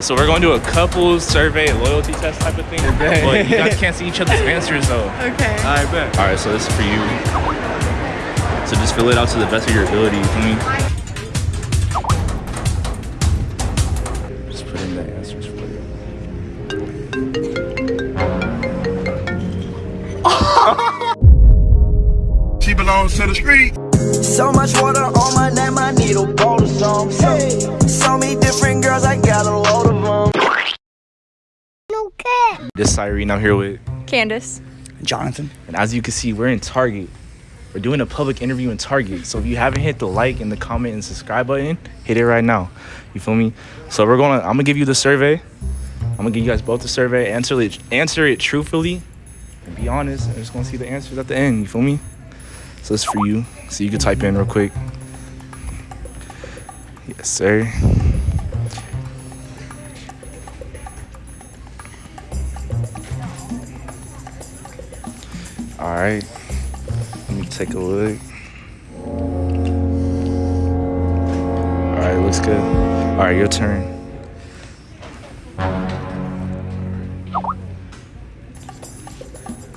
So we're going to do a couples survey, loyalty test type of thing. Okay. But you guys can't see each other's answers though. Okay. I bet. All right, so this is for you. So just fill it out to the best of your ability. You feel me? Just put in the answers for you. She belongs to the street. So much water on my name, I need a bowl This is Irene. I'm here with, Candace. Jonathan. and as you can see, we're in Target. We're doing a public interview in Target. So if you haven't hit the like and the comment and subscribe button, hit it right now. You feel me? So we're gonna. I'm gonna give you the survey. I'm gonna give you guys both the survey. Answer it. Answer it truthfully, and be honest. I'm just gonna see the answers at the end. You feel me? So it's for you. So you can type in real quick. Yes, sir. All right. Let me take a look. All right, looks good. All right, your turn.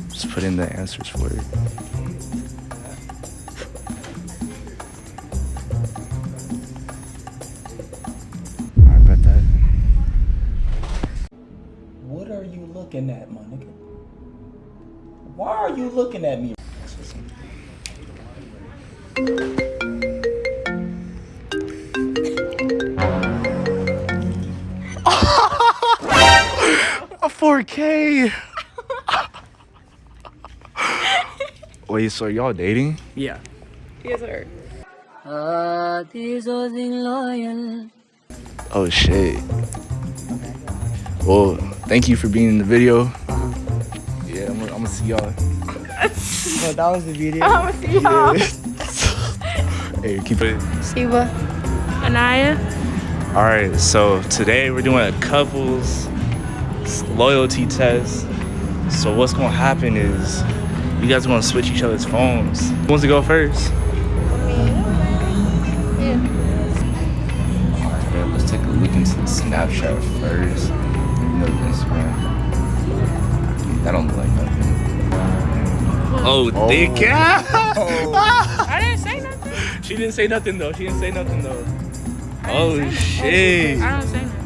Just put in the answers for it. You looking at me? A 4K. Wait, so y'all dating? Yeah. Yes, sir. Oh shit. Well, thank you for being in the video. Uh-huh. Yeah, I'm, gonna- I'm gonna see y'all. No, that was the video. I'm gonna see y'all. Hey, keep it. Siva. Anaya. All right, so today we're doing a couples loyalty test. So what's gonna happen is you guys are gonna switch each other's phones. Who wants to go first? Yeah. Yeah, let's take a look into the Snapchat first. No Instagram. That don't look like nothing. Oh, thick. I didn't say nothing. she didn't say nothing though. She didn't say nothing though. I Oh shit. I don't say nothing.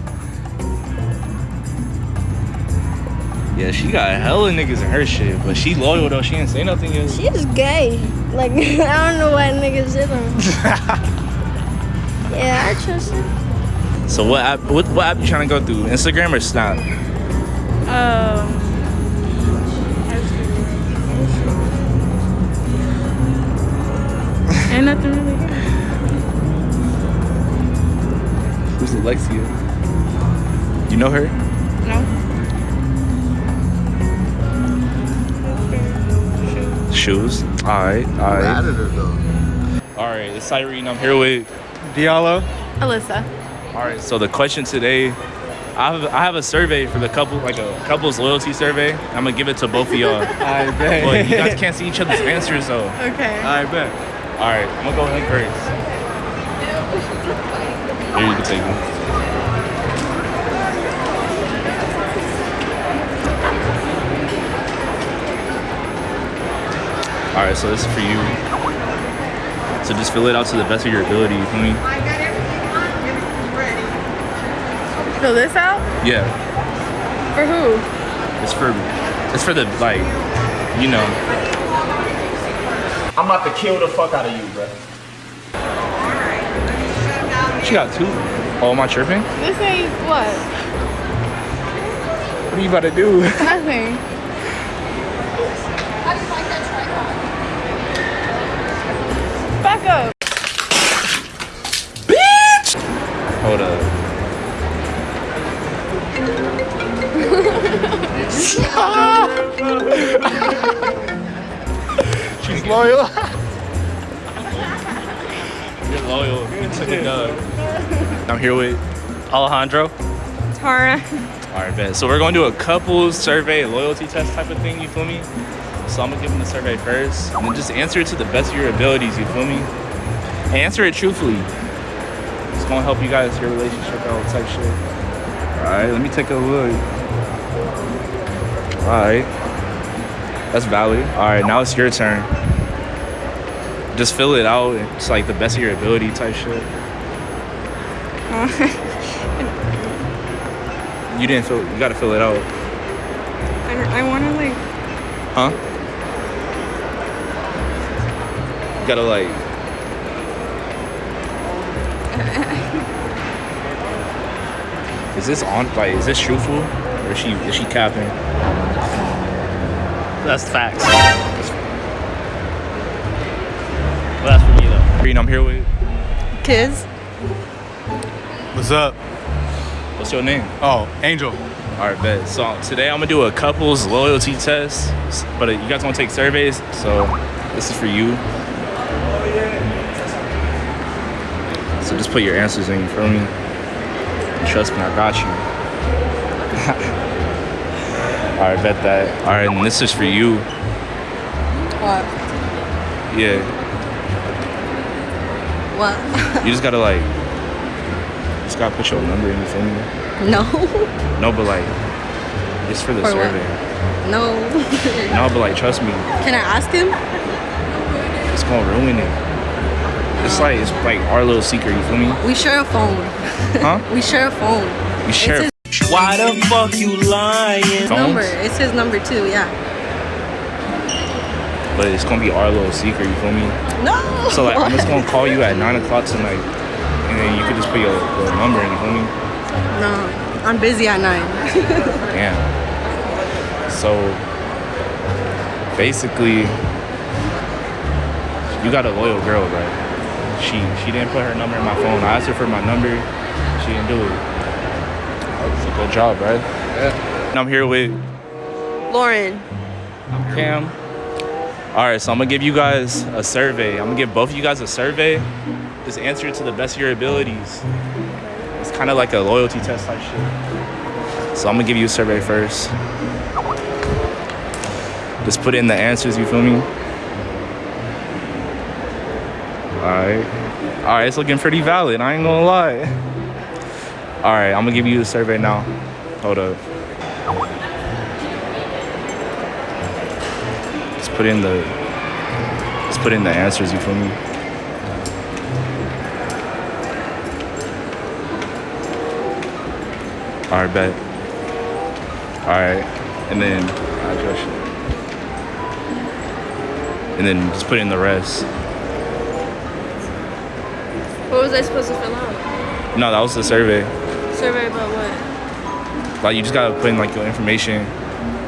Yeah, she got hella niggas in her shit, but she loyal though. She didn't say nothing yet. She's gay. Like I don't know why niggas did them. yeah, I trust her. So what app? What, what app you trying to go through? Instagram or Snap? Um. Ain't nothing really good. Who's Alexia? You know her? No. Shoes. All right, all right. All right, it's Irene. I'm here with. Diallo. Alyssa. All right. So the question today, I have I have a survey for the couple, like a couples loyalty survey. I'm gonna give it to both of y'all. I bet. but you guys can't see each other's answers though. Okay. I bet. All right, I'm gonna go ahead first. Here you can take it. All right, so this is for you. So just fill it out to the best of your ability. You feel me? Fill this out? Yeah, For who? it's for it's for the like, you know. I'm about to kill the fuck out of you, bro. She got two. Oh, am I tripping? This ain't what? What are you about to do? Nothing. Back up. Bitch! Hold up. She's loyal. You're loyal. You took a dub. I'm here with Alejandro. Tara. All right, bet. So we're going to do a couples survey, loyalty test type of thing. You feel me? So I'm gonna give them the survey first, and then just answer it to the best of your abilities. You feel me? And answer it truthfully. It's gonna help you guys your relationship out type shit. All right, let me take a look. All right, that's valid. All right, now it's your turn. Just fill it out. It's like the best of your ability type shit. You didn't fill. You gotta fill it out, I, I want to like. huh? You gotta like. Is this on? Like, is this truthful, or is she is she capping? That's facts. Well, that's for. Green, I'm here with. Kids. What's up? What's your name? Oh, Angel. All right, bet. So today I'm gonna do a couples loyalty test, but you guys want to take surveys, so this is for you. So just put your answers in, you feel me? Trust me, I got you. All right, bet that. All right, and this is for you. What? Yeah, What? you just gotta like, just gotta put your number in, you feel me? no. No, but like, it's for the For what? survey. No. No, but like, trust me, Can I ask him? it's gonna ruin it. It's like it's like our little secret, you feel me? We share a phone. Huh? We share a phone. We share Why the fuck you lying? phones, number. It's his number too. Yeah. But it's gonna be our little secret, you feel me? No. So like, I'm just gonna call you at nine o'clock tonight, and then you could just put your, your number in, you feel me? No. I'm busy at nine. Damn. So basically, you got a loyal girl, right? She she didn't put her number in my phone. I asked her for my number. She didn't do it. That's a good job, right? Yeah. And I'm here with Lauren. I'm Cam. All right, so I'm gonna give you guys a survey. I'm gonna give both of you guys a survey. Just answer it to the best of your abilities. It's kind of like a loyalty test type shit. So I'm gonna give you a survey first. Just put in the answers, you feel me? All right. All right, it's looking pretty valid. I ain't gonna lie. All right, I'm gonna give you the survey now. Hold up. Put in the just put in the answers, you feel me? Alright, bet. Alright. And then. And then just put in the rest. What was I supposed to fill out? No, that was the survey. Survey about what? Like you just gotta put in like your information.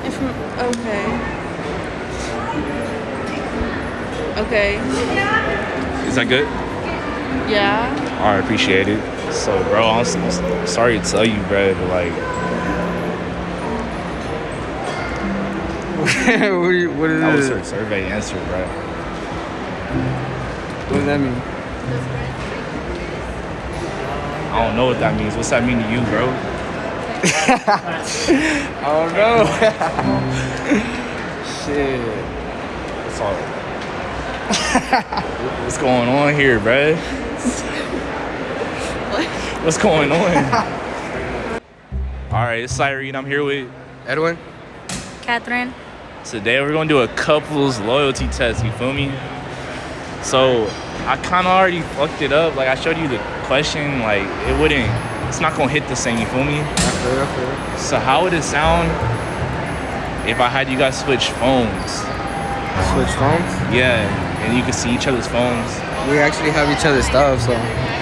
Inform- okay. Okay. Is that good? Yeah. I appreciate it. So, bro, I'm, s- I'm sorry to tell you, bro, but like, what, do you, what is that was her survey answer, bro. What does that mean? I don't know what that means. What's that mean to you, bro? I don't know. Shit. What's all? What's going on here, bro? what? What's going on? All right, it's Cyrene. I'm here with. Edwin? Catherine. Today we're gonna do a couples loyalty test. You feel me? So I kind of already fucked it up. Like I showed you the question. Like it wouldn't. It's not gonna hit the same. You feel me? I feel, I feel. So how would it sound if I had you guys switch phones? Switch phones? Yeah, and you can see each other's phones. We actually have each other's stuff, so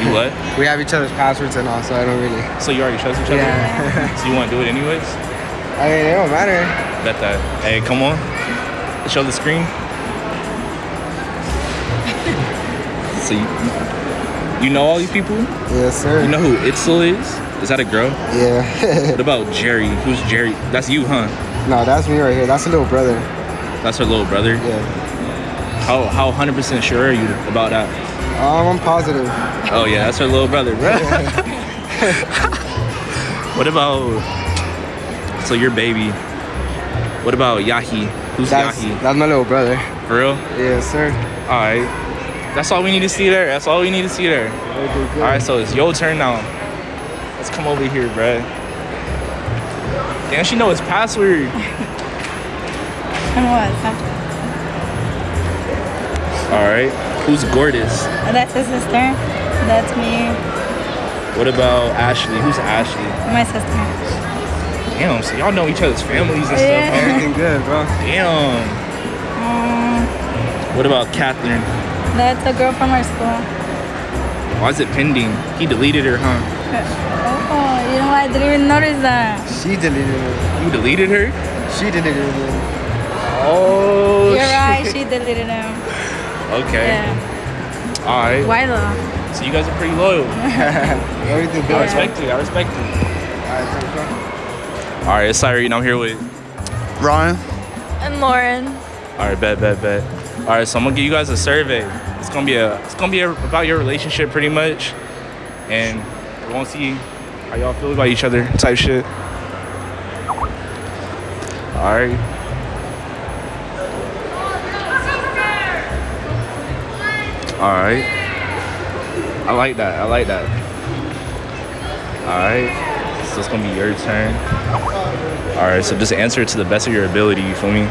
You what? we have each other's passwords and all, so I don't really. So you already trust each other? Yeah. so you want to do it anyways? I mean, it don't matter. Bet that. Hey, come on. Show the screen. so you, you know all these people? Yes, sir. You know who Itzel is? Is that a girl? Yeah. What about Jerry? Who's Jerry? That's you, huh? no, that's me right here. That's a little brother. That's her little brother. Yeah. How how 100% sure are you about that? Um, I'm positive. Oh yeah, that's her little brother, bro. what about so your baby? What about Yahi? Who's That's Yahi? that's my little brother. For real? Yeah, sir. All right. That's all we need to see there. That's all we need to see there. Okay. All right, so it's your turn now. Let's come over here, bruh. Damn, she know his password. And what? Something. All right. Who's Gordis? That's his sister. That's me. What about Ashley? Who's Ashley? My sister. Damn, so y'all know each other's families and Yeah. stuff. Everything good, bro. Damn. Um, What about Catherine? that's a girl from our school. Why is it pending? He deleted her, huh? Oh, you know what? I didn't even notice that. She deleted it. You deleted her? She deleted it. Oh. You're shit. right. She deleted him. Okay. Yeah. All right. Why though? So you guys are pretty loyal. Everything I respect you. I respect you. Alright, thanks, bro. All right, it's Cyrene. I'm here with. Ryan. And Lauren. All right, bet, bet, bet. All right, so I'm gonna give you guys a survey. It's gonna be a. It's gonna be a, about your relationship, pretty much, and we want to see how y'all feel about each other, type shit. All right. All right. I like that. I like that. All right. So it's gonna be your turn. All right. So just answer it to the best of your ability. You feel me?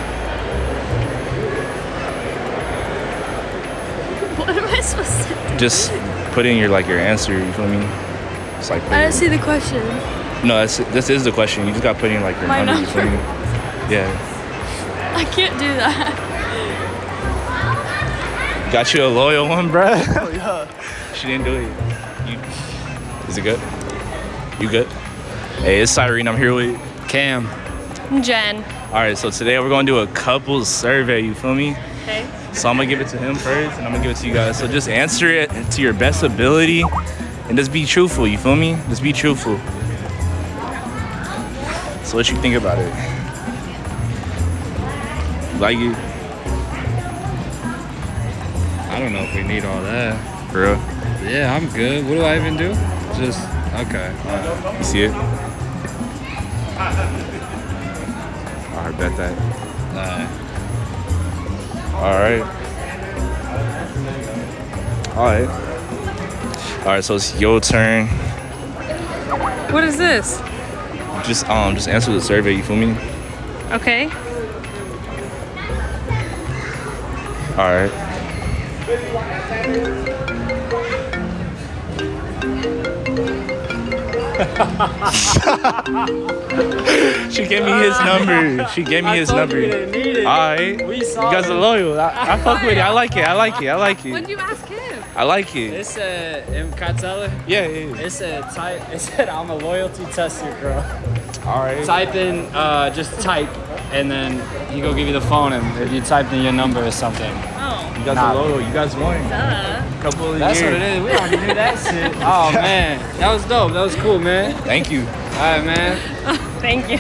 What am I supposed to do? just put in your like your answer. You feel me? It's like I don't see the question. no, that's, this is the question. You just got to put in like your My number. You feel me? number. Yeah, I can't do that. Got you a loyal one, bruh. Oh yeah. she didn't do it. You, is it good? You good? Hey, it's Cyrene. I'm here with Cam. Jen. All right, so today we're gonna do a couples survey. You feel me? Okay. So I'm gonna give it to him first, and I'm gonna give it to you guys. So just answer it to your best ability, and just be truthful. You feel me? Just be truthful. So what you think about it? Like it? I don't know if we need all that. For real? Yeah, I'm good. What do I even do? Just okay. alright. You see it? I bet that. Alright. All right. All right. All right. So it's your turn. What is this? Just um, just answer the survey. You feel me? Okay. All right. She gave me his number. She gave me his number. All right. You guys are loyal. I, I fuck with it. I like it. I like it. I like When it. did you ask him? I like it. It's said in Katella, Yeah, yeah. yeah. it said type it said I'm a loyalty tester, bro. All right. Type in uh just type and then he go give you the phone and if you typed in your number or something. You guys are loyal. You guys won. Duh. Couple of That's years. what it is. We already knew that shit. Oh man. That was dope. That was cool, man. Thank you. Alright man. Thank you.